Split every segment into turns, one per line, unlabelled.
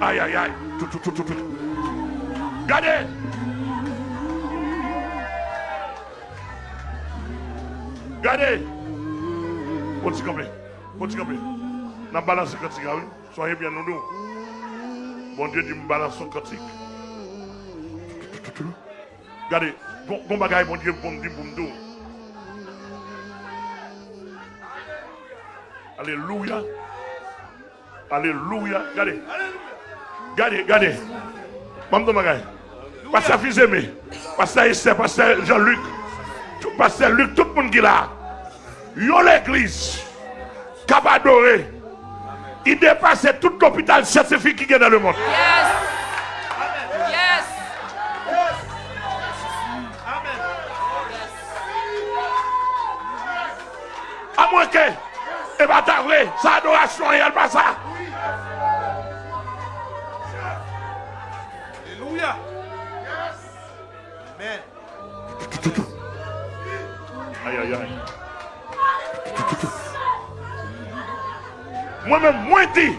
Aïe, aïe, aïe. Tout, tout, tout, tout, tout. Regardez. Regardez. Continue comme Continue comme N'a balancé le cantique, oui. Soyez bien nous. nous, bon Dieu dit, me balance son cantique. Regardez. Bon bon, bagaille, bon Dieu, bon Dieu, bon Dieu. Alléluia. Alléluia. Regardez. Regardez, regardez. Maman bagaille. Pasteur fils aimé. Pasteur Esther, Pasteur Jean-Luc. Pasteur Luc, tout le monde qui est là. Yo l'église. Cap adoré. Il dépasse tout l'hôpital scientifique qui est dans le monde.
Yes. Yes.
À moins que, et bien t'as vrai, sa adoration, il n'y a pas ça.
Alléluia. Amen.
Aïe, aïe, aïe. Moi-même, moi dit,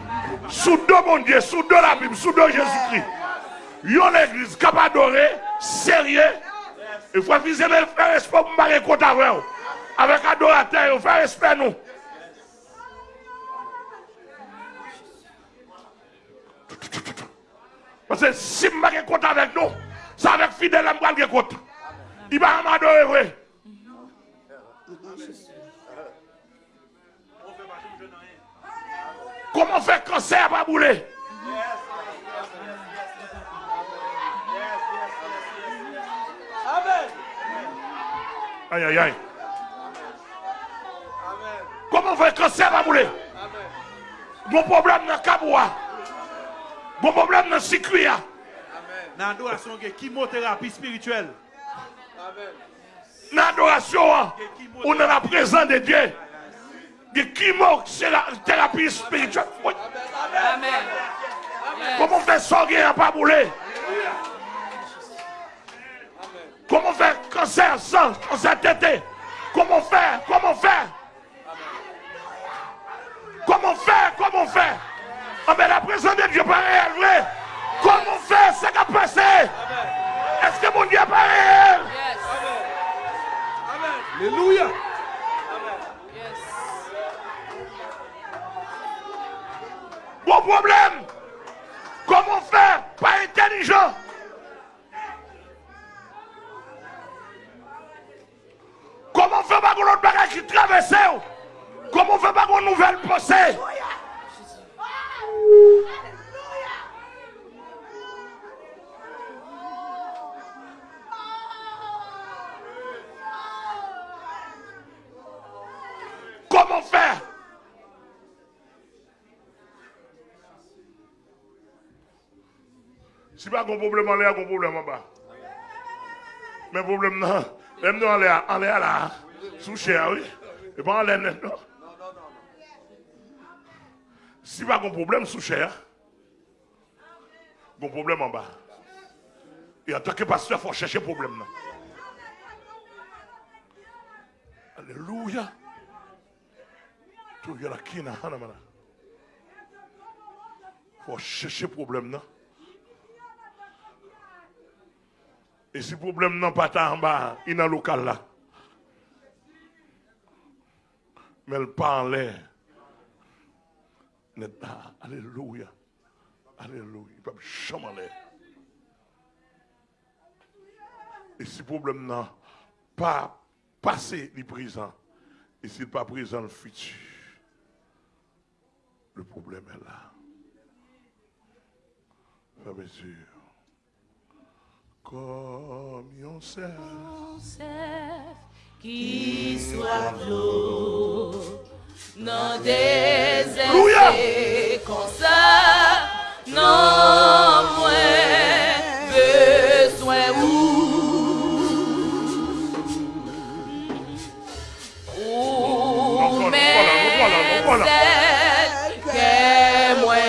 sous deux mon Dieu, sous deux la Bible, sous deux Jésus-Christ. Yon l'église capable d'adorer, sérieux. Il faut viser le faire respect pour me avec vous. Avec adorateur, il faut respect nous. Parce que si je ne compte avec nous, c'est avec fidèle je vais compte. Il va m'adorer, oui. Comment faire cancer pas bouler Aïe, aïe, aïe. Comment faire cancer pas bouler Bon problème dans le caboua. Bon problème dans le circuit.
Dans l'adoration, il y a chimiothérapie spirituelle.
Dans l'adoration, hein, on est dans la présence de Dieu. De chimo, c'est la thérapie spirituelle.
Amen.
Comment faire à pas bouler Comment faire cancer sans cancer tête Comment faire Comment faire Comment faire Comment faire Ah mais la présence de Dieu pas réel, vrai Comment faire ce qui a passé Est-ce que mon Dieu pas réel?
Yes.
Alléluia.
Yes.
Bon problème Comment faire Pas intelligent Comment faire pas l'autre bagage qui traverse Comment faire pas une nouvelle pensée Comment faire Si pas un problème en l'air, un problème en bas. Mais problème non, même nous en l'air, en l'air là, sous cher, oui. Et pas en l'air, non. Si pas un problème sous cher, un problème en bas. Et en tant que pasteur, il faut chercher problème. non. Alléluia. Tout la kina, hanamana. faut chercher problème. non? Et si le problème n'est pas en bas, il est le local là. Mais elle pas en l'air. Alléluia. Alléluia. Il ne jamais en l'air. Et si le problème n'est pas passé le présent, et s'il n'est pas présent le futur, le problème est là. Bien sûr. Comme on sait.
Qui soit l'eau dans des essais comme ça,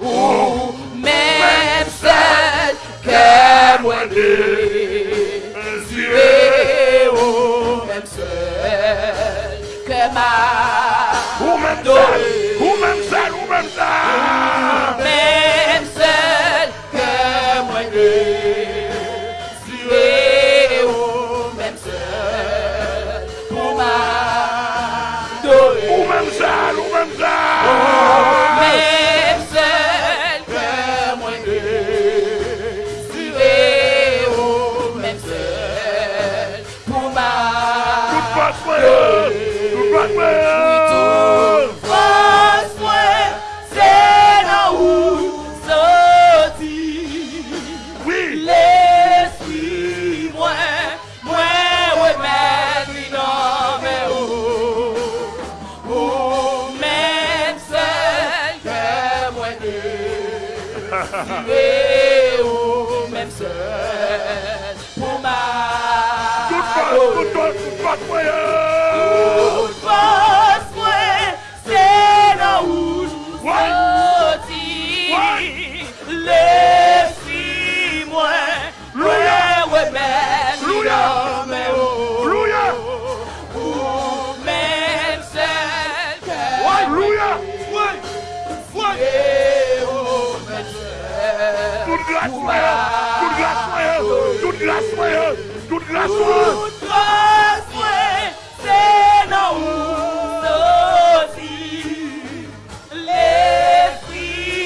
ou même seul
que moi désiré, ou même seul que ma,
Ou même seul, ou même seul, ou même seul.
même seul que moi désiré, ou même pour m'adorer.
Ou même ou même.
Jure ou mèm sèl Pou ma Tout
fòs,
tout fòs, tout fòs
mwenye
Tout glas mwen yo,
tout glas mwen yo, tout glas mwen yo, tout glas mwen yo.